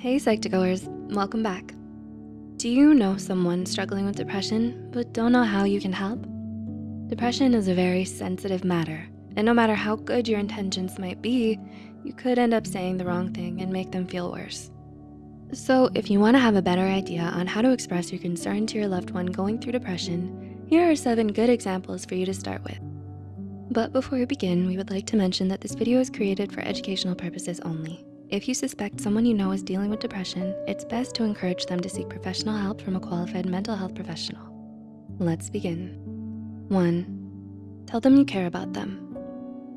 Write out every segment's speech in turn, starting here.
Hey Psych2Goers, welcome back. Do you know someone struggling with depression but don't know how you can help? Depression is a very sensitive matter and no matter how good your intentions might be, you could end up saying the wrong thing and make them feel worse. So if you wanna have a better idea on how to express your concern to your loved one going through depression, here are seven good examples for you to start with. But before we begin, we would like to mention that this video is created for educational purposes only. If you suspect someone you know is dealing with depression, it's best to encourage them to seek professional help from a qualified mental health professional. Let's begin. One, tell them you care about them.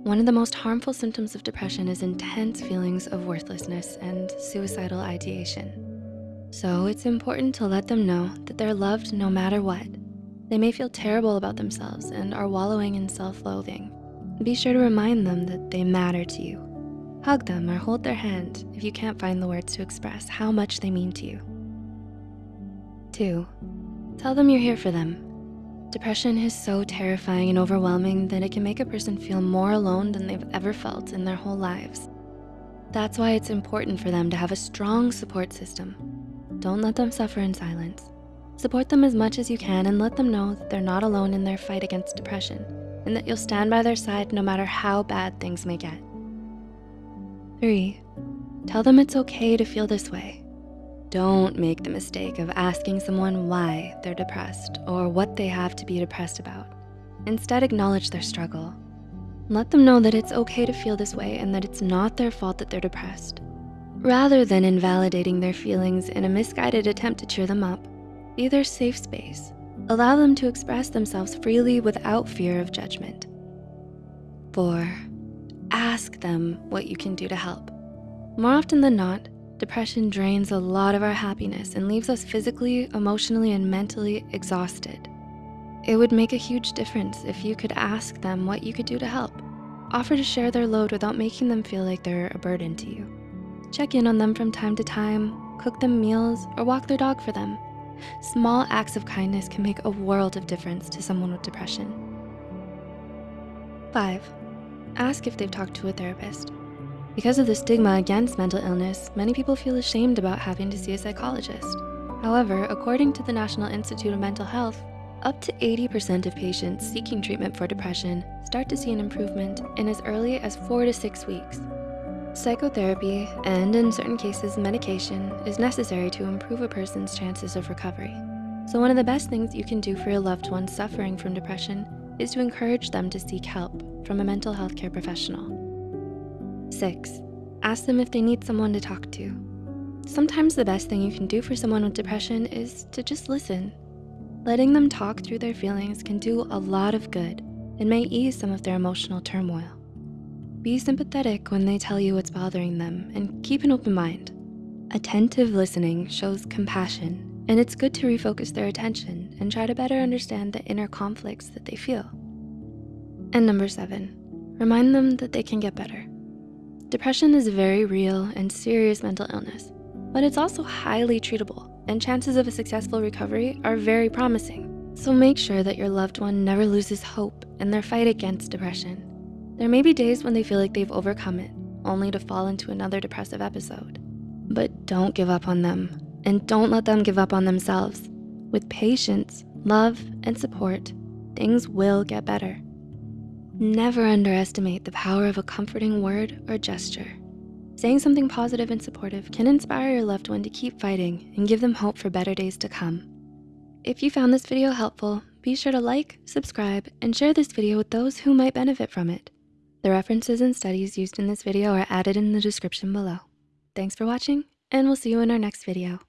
One of the most harmful symptoms of depression is intense feelings of worthlessness and suicidal ideation. So it's important to let them know that they're loved no matter what. They may feel terrible about themselves and are wallowing in self-loathing. Be sure to remind them that they matter to you Hug them or hold their hand if you can't find the words to express how much they mean to you. Two, tell them you're here for them. Depression is so terrifying and overwhelming that it can make a person feel more alone than they've ever felt in their whole lives. That's why it's important for them to have a strong support system. Don't let them suffer in silence. Support them as much as you can and let them know that they're not alone in their fight against depression and that you'll stand by their side no matter how bad things may get. Three, tell them it's okay to feel this way. Don't make the mistake of asking someone why they're depressed or what they have to be depressed about. Instead, acknowledge their struggle. Let them know that it's okay to feel this way and that it's not their fault that they're depressed. Rather than invalidating their feelings in a misguided attempt to cheer them up, be their safe space. Allow them to express themselves freely without fear of judgment. Four, ask them what you can do to help. More often than not, depression drains a lot of our happiness and leaves us physically, emotionally, and mentally exhausted. It would make a huge difference if you could ask them what you could do to help. Offer to share their load without making them feel like they're a burden to you. Check in on them from time to time, cook them meals, or walk their dog for them. Small acts of kindness can make a world of difference to someone with depression. Five, ask if they've talked to a therapist. Because of the stigma against mental illness, many people feel ashamed about having to see a psychologist. However, according to the National Institute of Mental Health, up to 80% of patients seeking treatment for depression start to see an improvement in as early as four to six weeks. Psychotherapy, and in certain cases, medication, is necessary to improve a person's chances of recovery. So one of the best things you can do for your loved one suffering from depression is to encourage them to seek help from a mental health care professional. Six, ask them if they need someone to talk to. Sometimes the best thing you can do for someone with depression is to just listen. Letting them talk through their feelings can do a lot of good and may ease some of their emotional turmoil. Be sympathetic when they tell you what's bothering them and keep an open mind. Attentive listening shows compassion and it's good to refocus their attention and try to better understand the inner conflicts that they feel. And number seven, remind them that they can get better. Depression is a very real and serious mental illness, but it's also highly treatable and chances of a successful recovery are very promising. So make sure that your loved one never loses hope in their fight against depression. There may be days when they feel like they've overcome it, only to fall into another depressive episode. But don't give up on them and don't let them give up on themselves. With patience, love, and support, things will get better. Never underestimate the power of a comforting word or gesture. Saying something positive and supportive can inspire your loved one to keep fighting and give them hope for better days to come. If you found this video helpful, be sure to like, subscribe, and share this video with those who might benefit from it. The references and studies used in this video are added in the description below. Thanks for watching, and we'll see you in our next video.